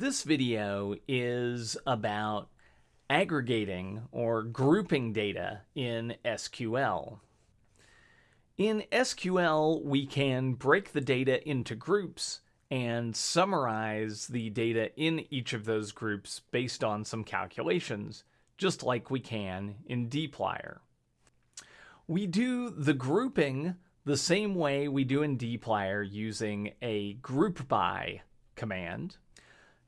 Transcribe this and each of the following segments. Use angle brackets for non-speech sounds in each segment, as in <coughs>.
This video is about aggregating or grouping data in SQL. In SQL, we can break the data into groups and summarize the data in each of those groups based on some calculations, just like we can in dplyr. We do the grouping the same way we do in dplyr using a group by command.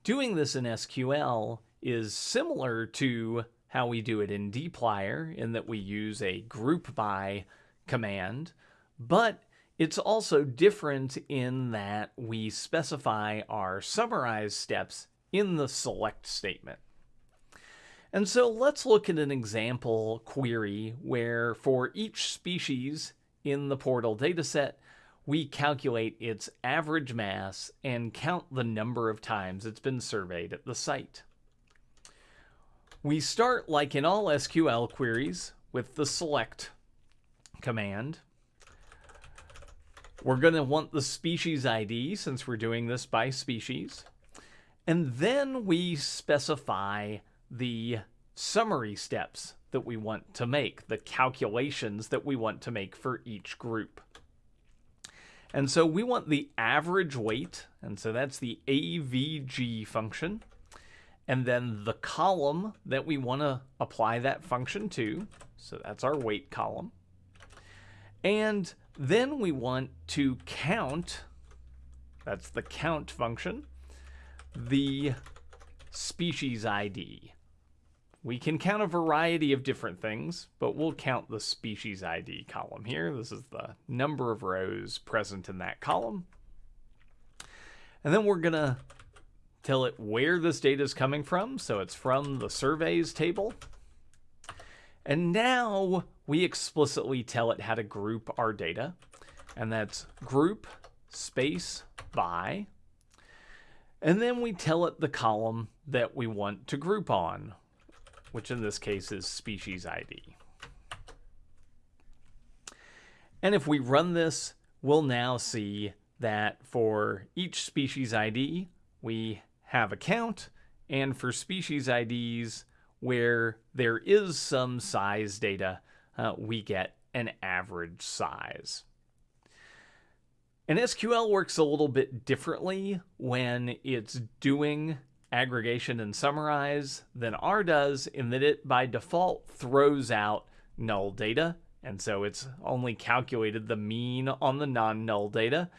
Doing this in SQL is similar to how we do it in dplyr in that we use a group by command, but it's also different in that we specify our summarize steps in the select statement. And so let's look at an example query where for each species in the portal dataset, we calculate its average mass and count the number of times it's been surveyed at the site. We start, like in all SQL queries, with the select command. We're going to want the species ID since we're doing this by species. And then we specify the summary steps that we want to make, the calculations that we want to make for each group. And so we want the average weight, and so that's the AVG function. And then the column that we want to apply that function to, so that's our weight column. And then we want to count, that's the count function, the species ID. We can count a variety of different things, but we'll count the species ID column here. This is the number of rows present in that column. And then we're going to tell it where this data is coming from. So it's from the surveys table. And now we explicitly tell it how to group our data. And that's group space by. And then we tell it the column that we want to group on which in this case is species ID. And if we run this, we'll now see that for each species ID, we have a count, and for species IDs where there is some size data, uh, we get an average size. And SQL works a little bit differently when it's doing aggregation and summarize than R does in that it by default throws out null data. And so it's only calculated the mean on the non-null data.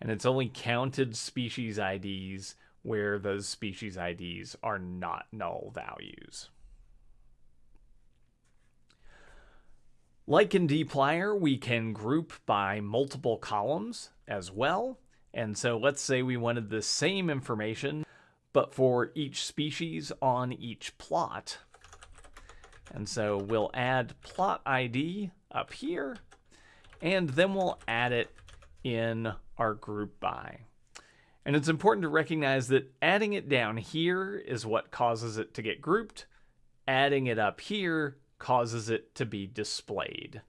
And it's only counted species IDs where those species IDs are not null values. Like in dplyr, we can group by multiple columns as well. And so let's say we wanted the same information but for each species on each plot. And so we'll add plot ID up here, and then we'll add it in our group by. And it's important to recognize that adding it down here is what causes it to get grouped. Adding it up here causes it to be displayed.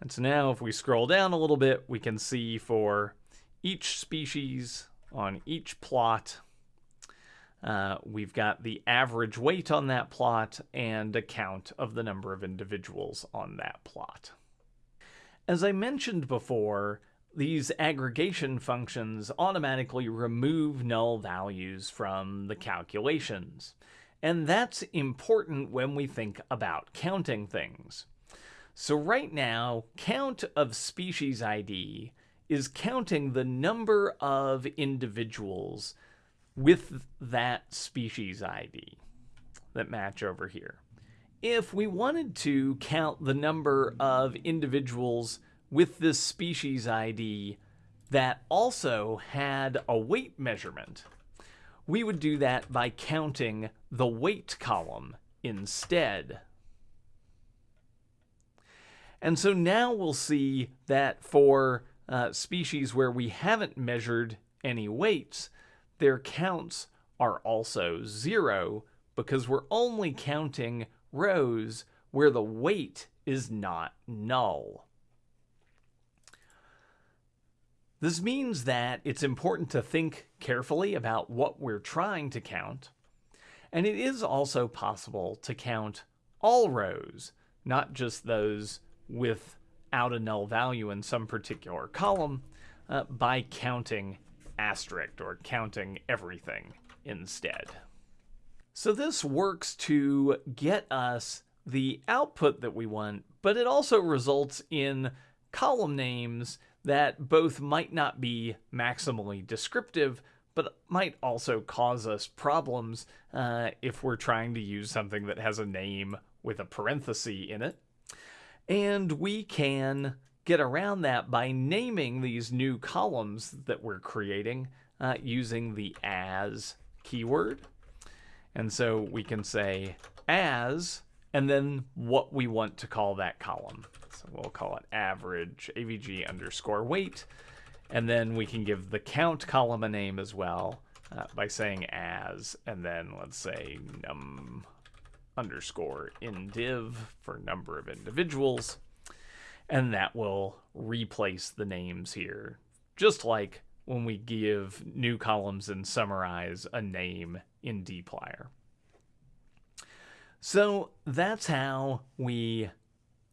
And so now if we scroll down a little bit, we can see for each species on each plot. Uh, we've got the average weight on that plot and a count of the number of individuals on that plot. As I mentioned before, these aggregation functions automatically remove null values from the calculations. And that's important when we think about counting things. So right now, count of species ID is counting the number of individuals with that species ID that match over here. If we wanted to count the number of individuals with this species ID that also had a weight measurement, we would do that by counting the weight column instead. And so now we'll see that for uh, species where we haven't measured any weights, their counts are also zero because we're only counting rows where the weight is not null. This means that it's important to think carefully about what we're trying to count, and it is also possible to count all rows, not just those without a null value in some particular column, uh, by counting asterisk or counting everything instead. So this works to get us the output that we want, but it also results in column names that both might not be maximally descriptive, but might also cause us problems uh, if we're trying to use something that has a name with a parenthesis in it. And we can get around that by naming these new columns that we're creating uh, using the as keyword. And so we can say as, and then what we want to call that column. So we'll call it average avg underscore weight. And then we can give the count column a name as well uh, by saying as, and then let's say num underscore indiv for number of individuals. And that will replace the names here, just like when we give new columns and summarize a name in dplyr. So that's how we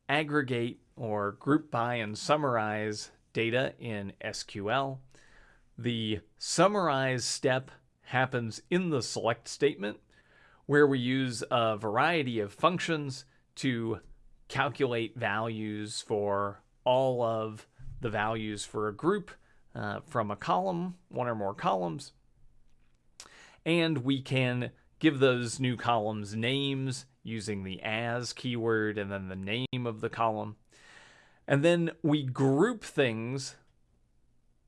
aggregate or group by and summarize data in SQL. The summarize step happens in the select statement where we use a variety of functions to calculate values for all of the values for a group uh, from a column, one or more columns. And we can give those new columns names using the as keyword and then the name of the column. And then we group things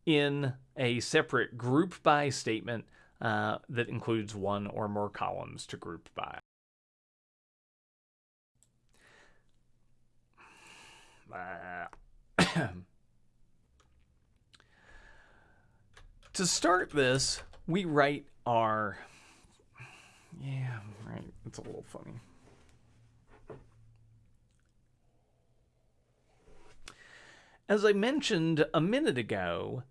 in a separate group by statement uh, that includes one or more columns to group by. <coughs> To start this, we write our... Yeah, right, it's a little funny. As I mentioned a minute ago,